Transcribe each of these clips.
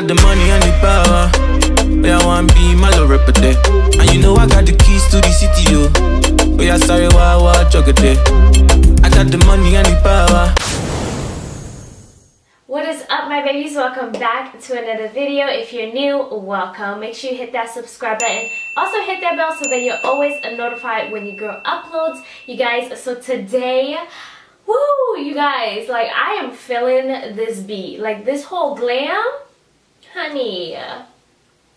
got the money and the power. I want be my. And you know I got the keys to the city, yo. Oh, Where I sorry, why, why. I got the money and the power. What is up my babies? Welcome back to another video. If you're new, welcome. Make sure you hit that subscribe button. Also hit that bell so that you're always notified when your girl uploads. You guys, so today, woo, you guys, like I am feeling this beat. Like this whole glam, honey.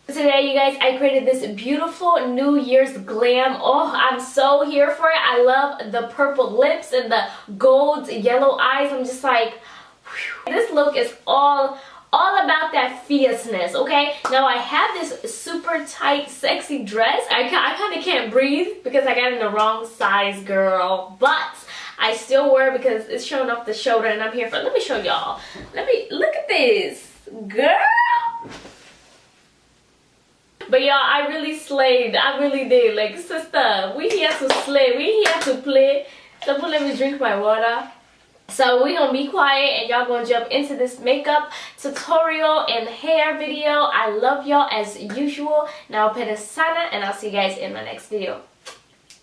Today, you guys, I created this beautiful New Year's glam. Oh, I'm so here for it. I love the purple lips and the gold yellow eyes. I'm just like, whew. this look is all all about that fierceness okay now i have this super tight sexy dress i, I kind of can't breathe because i got in the wrong size girl but i still wear it because it's showing off the shoulder and i'm here for let me show y'all let me look at this girl but y'all, I really slayed. I really did. Like, sister, we here to slay. We here to play. So let me drink my water. So we're gonna be quiet and y'all gonna jump into this makeup tutorial and hair video. I love y'all as usual. Now sana and I'll see you guys in my next video.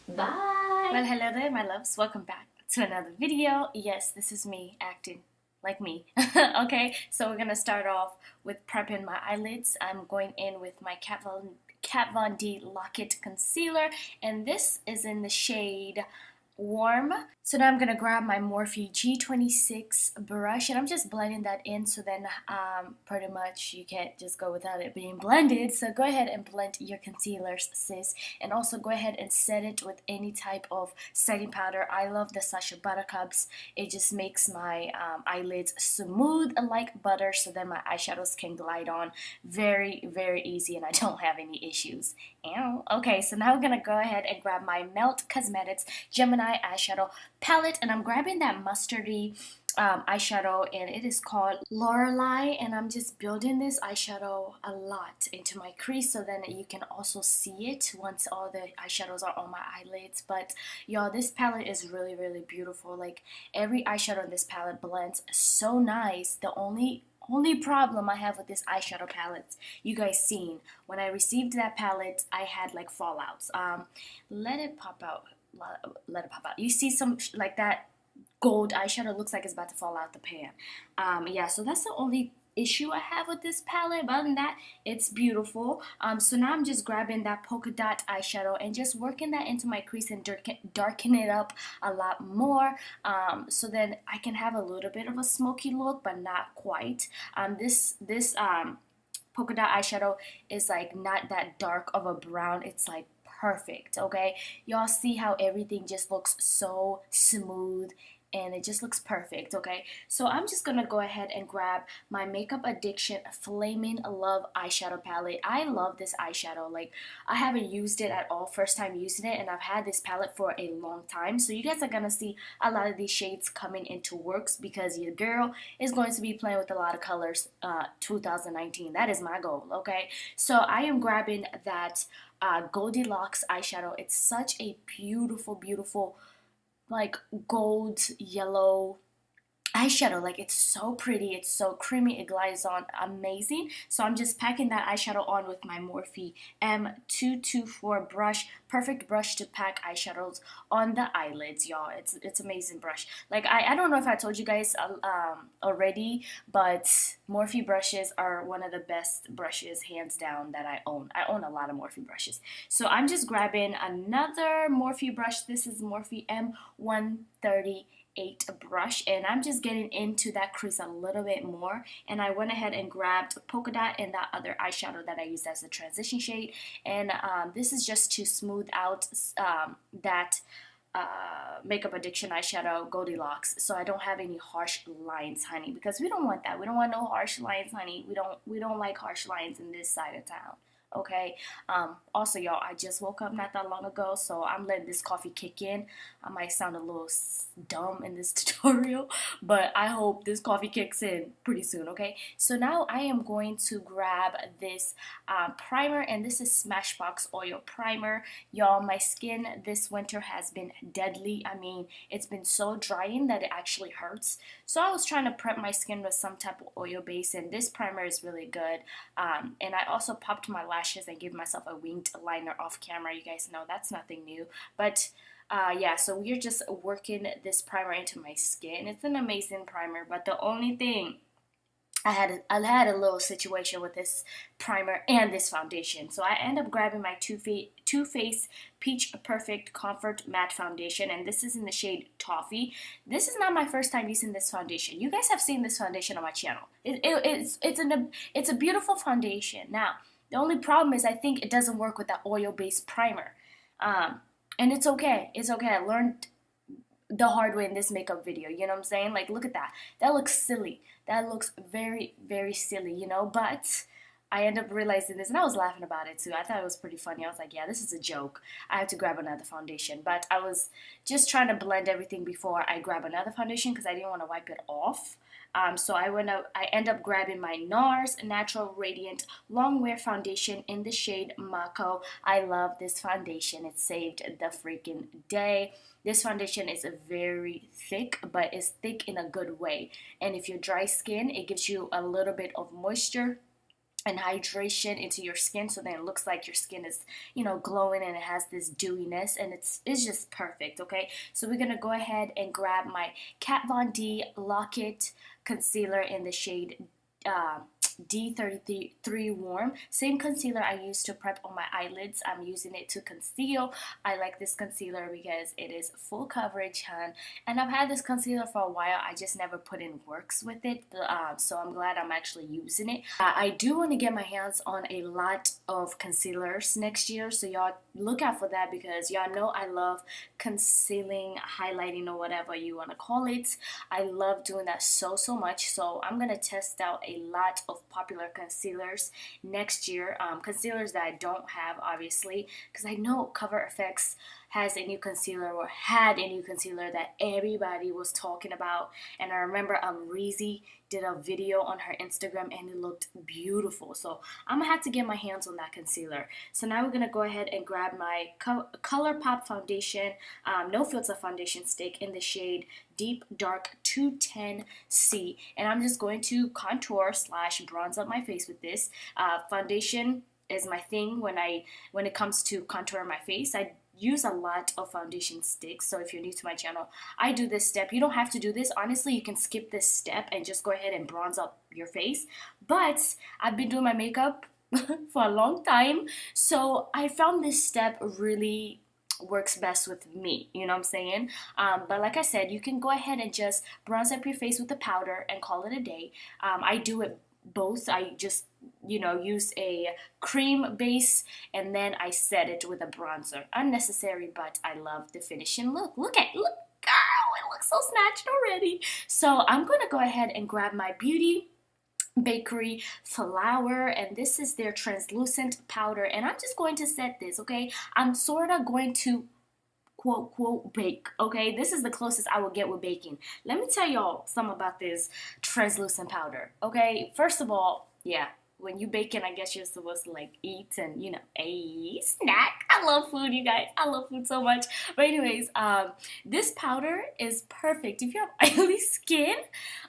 Bye. Well, hello there, my loves. Welcome back to another video. Yes, this is me acting like me. okay, so we're gonna start off with prepping my eyelids. I'm going in with my Kat Von, Kat Von D Lock It Concealer, and this is in the shade warm. So now I'm going to grab my Morphe G26 brush and I'm just blending that in so then um, pretty much you can't just go without it being blended. So go ahead and blend your concealers sis and also go ahead and set it with any type of setting powder. I love the Sacha Buttercups. It just makes my um, eyelids smooth like butter so then my eyeshadows can glide on very very easy and I don't have any issues. Ow. Okay so now I'm going to go ahead and grab my Melt Cosmetics Gemini eyeshadow palette and I'm grabbing that mustardy um, eyeshadow and it is called Lorelei and I'm just building this eyeshadow a lot into my crease so then you can also see it once all the eyeshadows are on my eyelids. But y'all this palette is really really beautiful. Like every eyeshadow in this palette blends so nice. The only only problem I have with this eyeshadow palette, you guys seen, when I received that palette, I had like fallouts. Um, let it pop out let it pop out. You see some like that gold eyeshadow looks like it's about to fall out the pan. Um, yeah, so that's the only issue I have with this palette. But other than that, it's beautiful. Um, so now I'm just grabbing that polka dot eyeshadow and just working that into my crease and darken, it up a lot more. Um, so then I can have a little bit of a smoky look, but not quite. Um, this this um, polka dot eyeshadow is like not that dark of a brown. It's like perfect, okay? Y'all see how everything just looks so smooth and it just looks perfect okay? So I'm just gonna go ahead and grab my makeup addiction flaming love eyeshadow palette. I love this eyeshadow like I haven't used it at all first time using it and I've had this palette for a long time. So you guys are gonna see a lot of these shades coming into works because your girl is going to be playing with a lot of colors uh, 2019 that is my goal okay? So I am grabbing that uh, Goldilocks eyeshadow. It's such a beautiful beautiful like gold yellow eyeshadow like it's so pretty it's so creamy it glides on amazing. So I'm just packing that eyeshadow on with my Morphe M224 brush perfect brush to pack eyeshadows on the eyelids y'all. It's it's amazing brush. Like I, I don't know if I told you guys uh, um, already but Morphe brushes are one of the best brushes hands down that I own. I own a lot of Morphe brushes. So I'm just grabbing another Morphe brush. This is Morphe M130 8 brush and I'm just getting into that crease a little bit more. And I went ahead and grabbed polka dot and that other eyeshadow that I used as a transition shade. And um, this is just to smooth out um, that uh, makeup addiction eyeshadow Goldilocks. So I don't have any harsh lines honey because we don't want that. We don't want no harsh lines honey. We don't we don't like harsh lines in this side of town okay? Um also y'all i just woke up not that long ago so i'm letting this coffee kick in. I might sound a little dumb in this tutorial but i hope this coffee kicks in pretty soon okay? So now i am going to grab this uh, primer and this is smashbox oil primer. Y'all my skin this winter has been deadly. I mean it's been so drying that it actually hurts. So i was trying to prep my skin with some type of oil base and this primer is really good. Um, and i also popped my lashes and give myself a winged liner off camera. You guys know that's nothing new. But uh, yeah, so we're just working this primer into my skin. It's an amazing primer, but the only thing I had I had a little situation with this primer and this foundation. So I end up grabbing my Too, Fa- Too Faced Peach Perfect Comfort Matte Foundation and this is in the shade Toffee. This is not my first time using this foundation. You guys have seen this foundation on my channel. It, it, it's, it's, an, it's a beautiful foundation. Now, the only problem is I think it doesn't work with that oil-based primer. Um, and it's okay. It's okay. I learned the hard way in this makeup video. You know what I'm saying? Like, look at that. That looks silly. That looks very, very silly, you know? But I end up realizing this, and I was laughing about it too. I thought it was pretty funny. I was like, yeah, this is a joke. I have to grab another foundation. But I was just trying to blend everything before I grab another foundation because I didn't want to wipe it off. Um, so I went up, I end up grabbing my NARS Natural Radiant Longwear Foundation in the shade Macao. I love this foundation. It saved the freaking day. This foundation is very thick, but it's thick in a good way. And if you're dry skin, it gives you a little bit of moisture and hydration into your skin so then it looks like your skin is you know glowing and it has this dewiness and it's it's just perfect okay? So we're gonna go ahead and grab my Kat Von D Lock-It concealer in the shade uh, D33 Warm. Same concealer I use to prep on my eyelids. I'm using it to conceal. I like this concealer because it is full coverage, hun. And I've had this concealer for a while. I just never put in works with it. Uh, so I'm glad I'm actually using it. Uh, I do want to get my hands on a lot of concealers next year. So y'all look out for that because y'all know I love concealing, highlighting, or whatever you want to call it. I love doing that so, so much. So I'm going to test out a lot of popular concealers next year. Um, concealers that I don't have, obviously, because I know Cover FX has a new concealer or had a new concealer that everybody was talking about. And I remember um, Reezy did a video on her Instagram and it looked beautiful. So I'm gonna have to get my hands on that concealer. So now we're gonna go ahead and grab my Co ColourPop foundation, um, no filter foundation stick in the shade Deep Dark 210C. And I'm just going to contour slash bronze up my face with this. Uh, foundation is my thing when I when it comes to contour my face. I use a lot of foundation sticks so if you're new to my channel I do this step. You don't have to do this. Honestly you can skip this step and just go ahead and bronze up your face. But I've been doing my makeup for a long time so I found this step really works best with me you know what I'm saying? Um, but like I said you can go ahead and just bronze up your face with the powder and call it a day. Um, I do it both. I just you know, use a cream base and then I set it with a bronzer. Unnecessary, but I love the finishing look. Look at, look, girl, it looks so snatched already. So I'm to go ahead and grab my Beauty Bakery flour and this is their translucent powder and I'm just going to set this, okay? I'm sort of going to quote quote bake okay this is the closest I will get with baking let me tell y'all some about this translucent powder okay first of all yeah when you bake it, I guess you're supposed to like eat and you know, a snack. I love food, you guys. I love food so much. But anyways, um, this powder is perfect. If you have oily skin,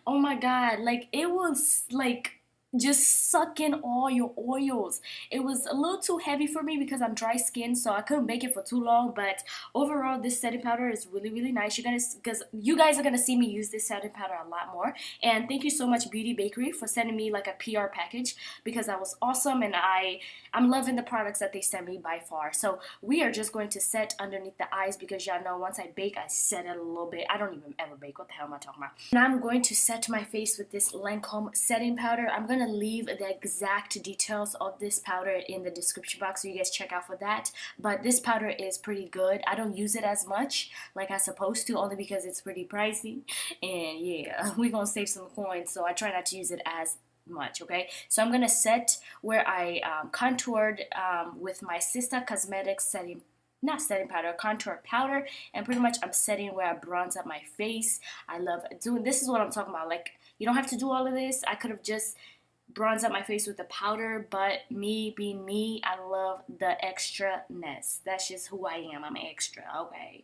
oh my god, like it will like just suck in all your oils. It was a little too heavy for me because I'm dry skin, so I couldn't bake it for too long. But overall, this setting powder is really, really nice. You guys, because you guys are gonna see me use this setting powder a lot more. And thank you so much, Beauty Bakery, for sending me like a PR package because that was awesome, and I I'm loving the products that they sent me by far. So we are just going to set underneath the eyes because y'all know once I bake, I set it a little bit. I don't even ever bake. What the hell am I talking about? And I'm going to set my face with this Lancome setting powder. I'm gonna leave the exact details of this powder in the description box so you guys check out for that but this powder is pretty good I don't use it as much like I supposed to only because it's pretty pricey and yeah we're gonna save some coins so I try not to use it as much okay so i'm gonna set where i um, contoured um, with my Sista Cosmetics setting not setting powder, contour powder, and pretty much I'm setting where I bronze up my face. I love doing, this is what I'm talking about, like, you don't have to do all of this. I could have just bronze up my face with the powder, but me being me, I love the extra-ness. That's just who I am. I'm extra. Okay.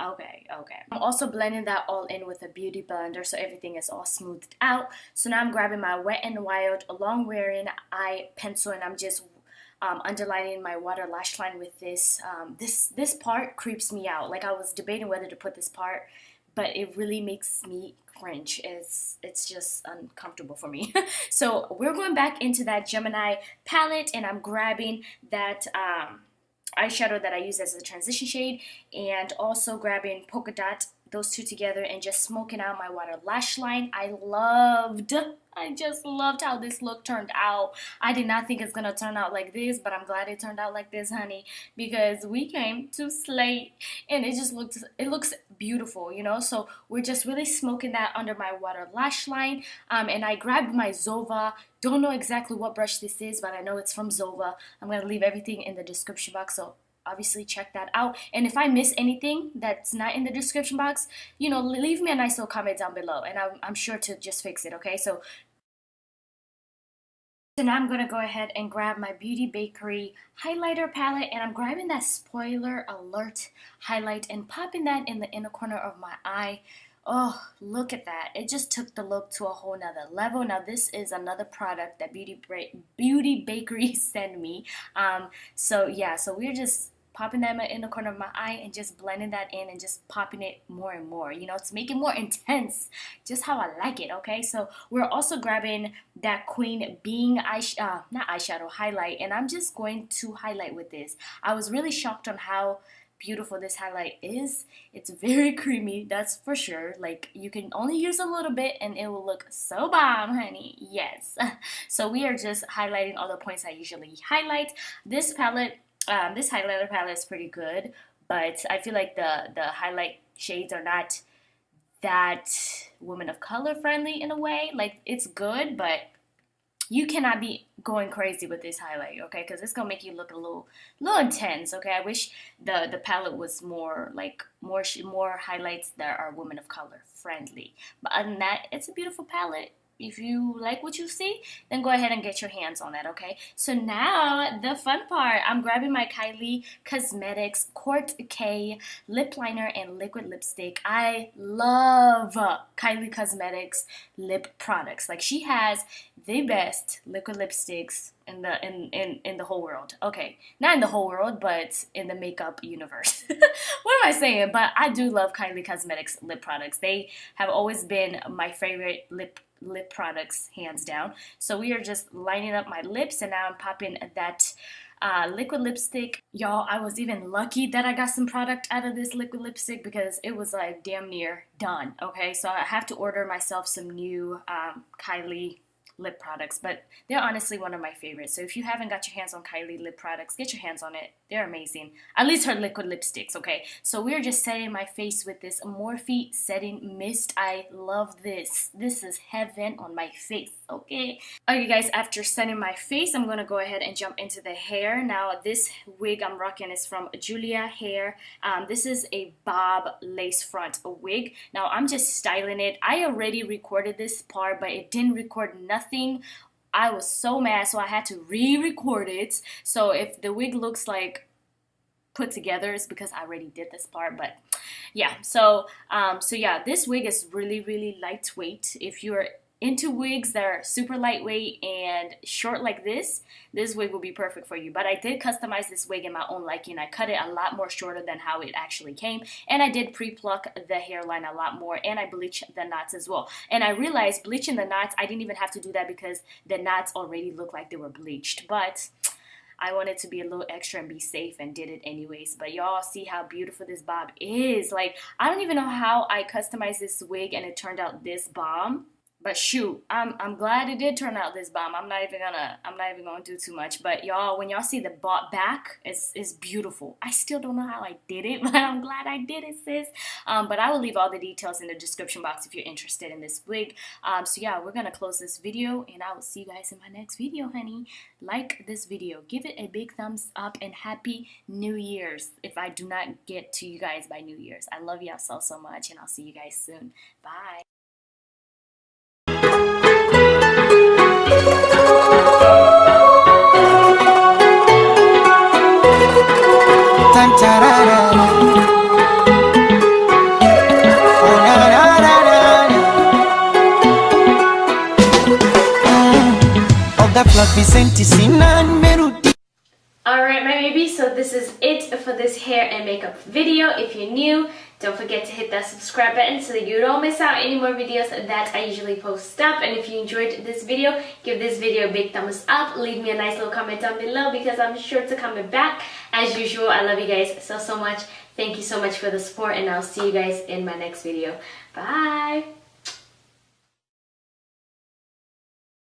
Okay. Okay. I'm also blending that all in with a beauty blender so everything is all smoothed out. So now I'm grabbing my Wet n Wild long wearing eye pencil and I'm just um, underlining my water lash line with this. Um, this this part creeps me out. Like I was debating whether to put this part, but it really makes me cringe. It's it's just uncomfortable for me. so we're going back into that Gemini palette, and I'm grabbing that. Um, eyeshadow that I use as a transition shade and also grabbing polka dot those two together and just smoking out my water lash line. I loved, I just loved how this look turned out. I did not think it's to turn out like this, but I'm glad it turned out like this, honey, because we came to slate and it just looks, it looks beautiful, you know? So we're just really smoking that under my water lash line. Um, and I grabbed my Zoeva. Don't know exactly what brush this is, but I know it's from Zoeva. I'm to leave everything in the description box, so obviously check that out and if i miss anything that's not in the description box you know leave me a nice little comment down below and i'm, I'm sure to just fix it okay so so now I'm going to go ahead and grab my Beauty Bakery highlighter palette and I'm grabbing that spoiler alert highlight and popping that in the inner corner of my eye. Oh, look at that. It just took the look to a whole nother level. Now, this is another product that Beauty, Beauty Bakery sent me. Um, so, yeah, so we're just popping that in the corner of my eye and just blending that in and just popping it more and more you know to make it more intense just how I like it okay so we're also grabbing that queen being eye uh, not eyeshadow highlight and I'm just going to highlight with this I was really shocked on how beautiful this highlight is it's very creamy that's for sure. Like you can only use a little bit and it will look so bomb honey. Yes. So we are just highlighting all the points I usually highlight. This palette um, this highlighter palette is pretty good, but I feel like the, the highlight shades are not that woman of color friendly in a way. Like, it's good, but you cannot be going crazy with this highlight, okay? Because it's gonna make you look a little, little intense, okay? I wish the the palette was more like more more highlights that are women of color friendly. But other than that, it's a beautiful palette if you like what you see, then go ahead and get your hands on it, okay? So now, the fun part. I'm grabbing my Kylie Cosmetics Kourt K lip liner and liquid lipstick. I love Kylie Cosmetics lip products. Like, she has the best liquid lipsticks in the in, in in the whole world. Okay, not in the whole world, but in the makeup universe. what am I saying? But I do love Kylie Cosmetics lip products. They have always been my favorite lip lip products, hands down. So we are just lining up my lips, and now I'm popping that. Uh, liquid lipstick. Y'all, I was even lucky that I got some product out of this liquid lipstick because it was like damn near done. Okay, so I have to order myself some new um, Kylie lip products, but they're honestly one of my favorites. So if you haven't got your hands on Kylie lip products, get your hands on it. They're amazing. At least her liquid lipsticks, okay? So we're just setting my face with this Morphe Setting Mist. I love this. This is heaven on my face, okay? Okay guys, after setting my face, I'm gonna go ahead and jump into the hair. Now this wig I'm rocking is from Julia Hair. Um, this is a bob lace front wig. Now I'm just styling it. I already recorded this part, but it didn't record nothing I was so mad, so I had to re-record it. So if the wig looks like put together, it's because I already did this part. But yeah, so um, so yeah, this wig is really really lightweight. If you're into wigs that are super lightweight and short like this, this wig will be perfect for you. But I did customize this wig in my own liking. I cut it a lot more shorter than how it actually came. And I did pre-pluck the hairline a lot more. And I bleached the knots as well. And I realized bleaching the knots, I didn't even have to do that because the knots already looked like they were bleached. But I wanted to be a little extra and be safe and did it anyways. But y'all see how beautiful this bob is. Like, I don't even know how I customized this wig and it turned out this bomb but shoot, I'm I'm glad it did turn out this bomb. I'm not even gonna I'm not even gonna do too much. But y'all, when y'all see the bought back, it's it's beautiful. I still don't know how I did it, but I'm glad I did it, sis. Um, but I will leave all the details in the description box if you're interested in this wig. Um, so yeah, we're gonna close this video, and I will see you guys in my next video, honey. Like this video, give it a big thumbs up, and happy New Year's. If I do not get to you guys by New Year's, I love y'all so so much, and I'll see you guys soon. Bye. Alright my baby, so this is it for this hair and makeup video. If you're new, don't forget to hit that subscribe button so that you don't miss out any more videos that I usually post up. And if you enjoyed this video, give this video a big thumbs up. Leave me a nice little comment down below because I'm sure to comment back. As usual, I love you guys so, so much. Thank you so much for the support and I'll see you guys in my next video. Bye!